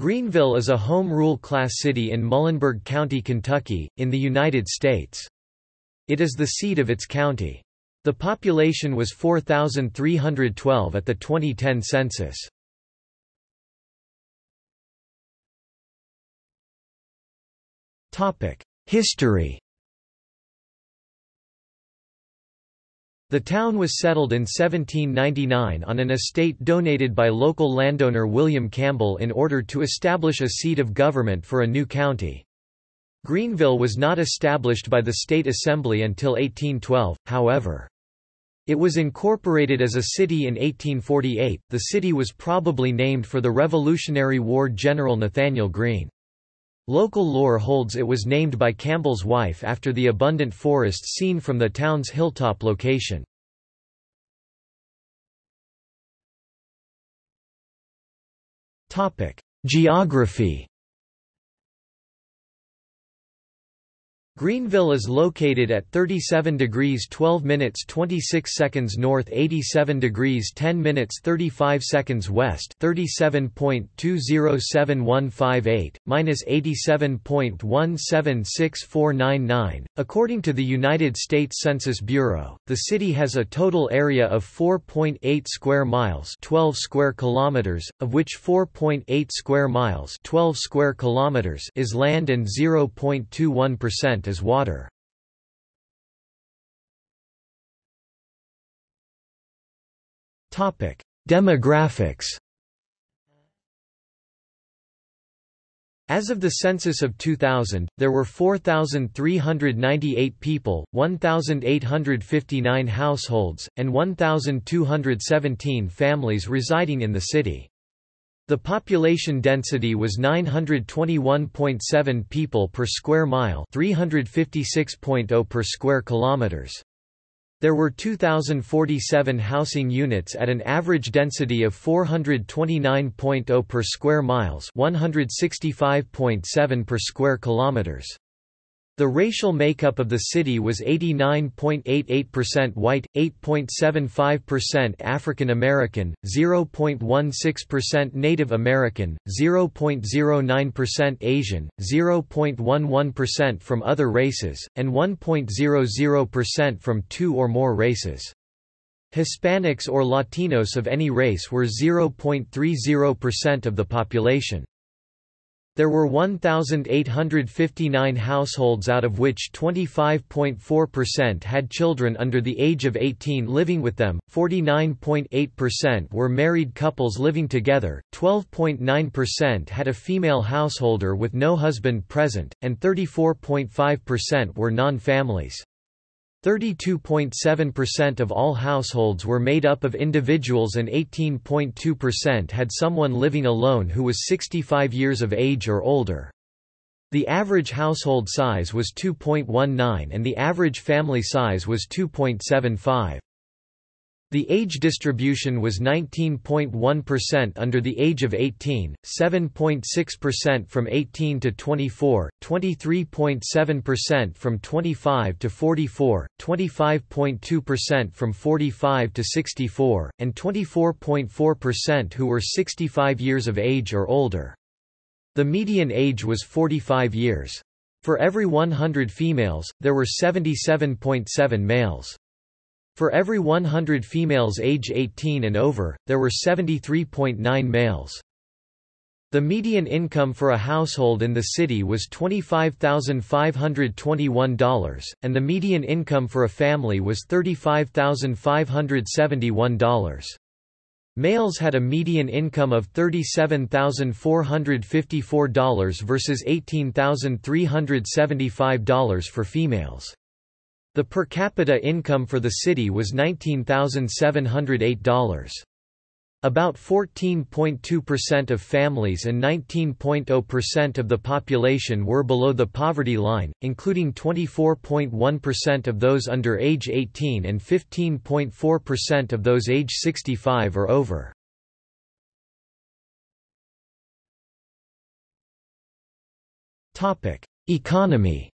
Greenville is a home rule class city in Muhlenberg County, Kentucky, in the United States. It is the seat of its county. The population was 4,312 at the 2010 census. History The town was settled in 1799 on an estate donated by local landowner William Campbell in order to establish a seat of government for a new county. Greenville was not established by the state assembly until 1812, however. It was incorporated as a city in 1848. The city was probably named for the Revolutionary War General Nathanael Greene. Local lore holds it was named by Campbell's wife after the abundant forest seen from the town's hilltop location. Geography Greenville is located at 37 degrees 12 minutes 26 seconds north 87 degrees 10 minutes 35 seconds west 37.207158, minus 87.176499. According to the United States Census Bureau, the city has a total area of 4.8 square miles 12 square kilometers, of which 4.8 square miles 12 square kilometers is land and 0.21% as water. Demographics As of the census of 2000, there were 4,398 people, 1,859 households, and 1,217 families residing in the city. The population density was 921.7 people per square mile, 356.0 per square kilometers. There were 2,047 housing units at an average density of 429.0 per square miles, 165.7 per square kilometers. The racial makeup of the city was 89.88% white, 8.75% African American, 0.16% Native American, 0.09% Asian, 0.11% from other races, and 1.00% from two or more races. Hispanics or Latinos of any race were 0.30% of the population. There were 1,859 households out of which 25.4% had children under the age of 18 living with them, 49.8% were married couples living together, 12.9% had a female householder with no husband present, and 34.5% were non-families. 32.7% of all households were made up of individuals and 18.2% had someone living alone who was 65 years of age or older. The average household size was 2.19 and the average family size was 2.75. The age distribution was 19.1% under the age of 18, 7.6% from 18 to 24, 23.7% from 25 to 44, 25.2% from 45 to 64, and 24.4% who were 65 years of age or older. The median age was 45 years. For every 100 females, there were 77.7 males. For every 100 females age 18 and over, there were 73.9 males. The median income for a household in the city was $25,521, and the median income for a family was $35,571. Males had a median income of $37,454 versus $18,375 for females. The per capita income for the city was $19,708. About 14.2% of families and 19.0% of the population were below the poverty line, including 24.1% of those under age 18 and 15.4% of those age 65 or over. Economy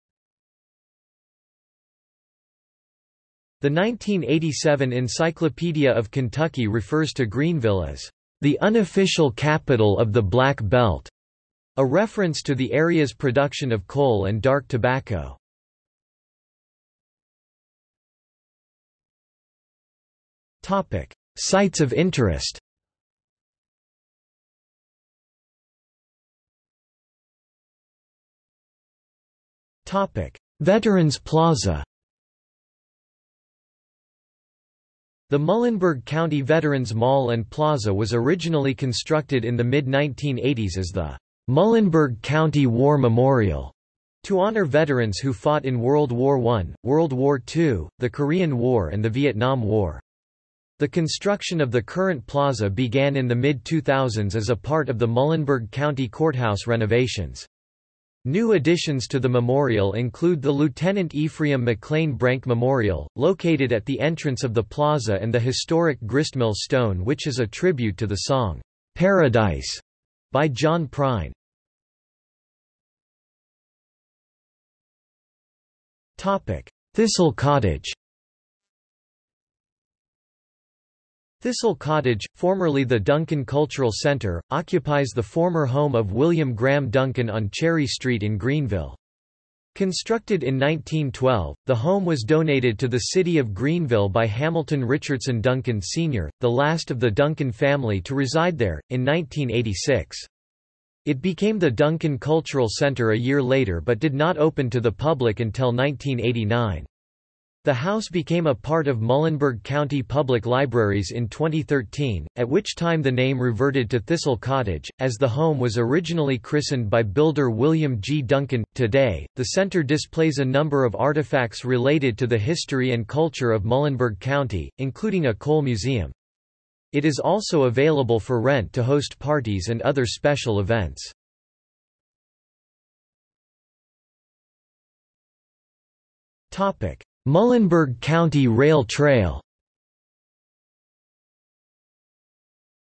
The 1987 Encyclopedia of Kentucky refers to Greenville as the unofficial capital of the Black Belt. A reference to the area's production of coal and dark tobacco. Topic: Sites of interest Topic: Veterans Plaza The Muhlenberg County Veterans Mall and Plaza was originally constructed in the mid-1980s as the Muhlenberg County War Memorial to honor veterans who fought in World War I, World War II, the Korean War and the Vietnam War. The construction of the current plaza began in the mid-2000s as a part of the Muhlenberg County Courthouse renovations. New additions to the memorial include the Lieutenant Ephraim McLean Brank Memorial, located at the entrance of the plaza and the historic Gristmill Stone which is a tribute to the song, "'Paradise' by John Prine. Thistle Cottage Thistle Cottage, formerly the Duncan Cultural Center, occupies the former home of William Graham Duncan on Cherry Street in Greenville. Constructed in 1912, the home was donated to the city of Greenville by Hamilton Richardson Duncan Sr., the last of the Duncan family to reside there, in 1986. It became the Duncan Cultural Center a year later but did not open to the public until 1989. The house became a part of Muhlenberg County Public Libraries in 2013, at which time the name reverted to Thistle Cottage, as the home was originally christened by builder William G. Duncan. Today, the center displays a number of artifacts related to the history and culture of Muhlenberg County, including a coal museum. It is also available for rent to host parties and other special events. Topic Muhlenberg County Rail Trail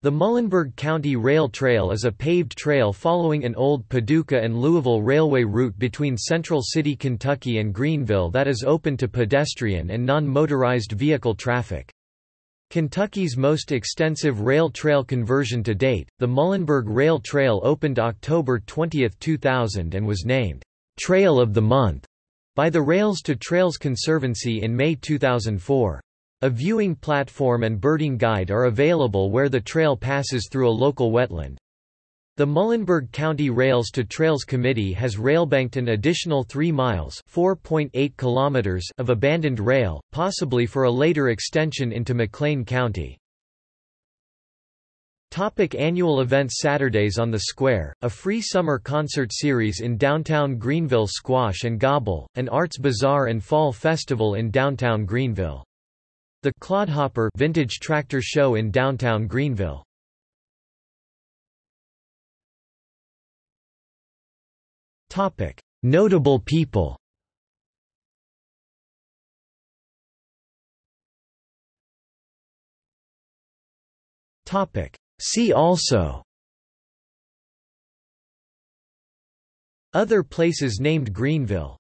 The Muhlenberg County Rail Trail is a paved trail following an old Paducah and Louisville Railway route between Central City, Kentucky and Greenville that is open to pedestrian and non-motorized vehicle traffic. Kentucky's most extensive rail trail conversion to date, the Muhlenberg Rail Trail opened October 20, 2000 and was named, "'Trail of the Month' by the Rails to Trails Conservancy in May 2004. A viewing platform and birding guide are available where the trail passes through a local wetland. The Muhlenberg County Rails to Trails Committee has railbanked an additional 3 miles (4.8 kilometers) of abandoned rail, possibly for a later extension into McLean County. Topic annual events Saturdays on the Square, a free summer concert series in downtown Greenville Squash and Gobble, an arts bazaar and fall festival in downtown Greenville. The Clodhopper Vintage Tractor Show in downtown Greenville. Topic: Notable people. Topic: See also. Other places named Greenville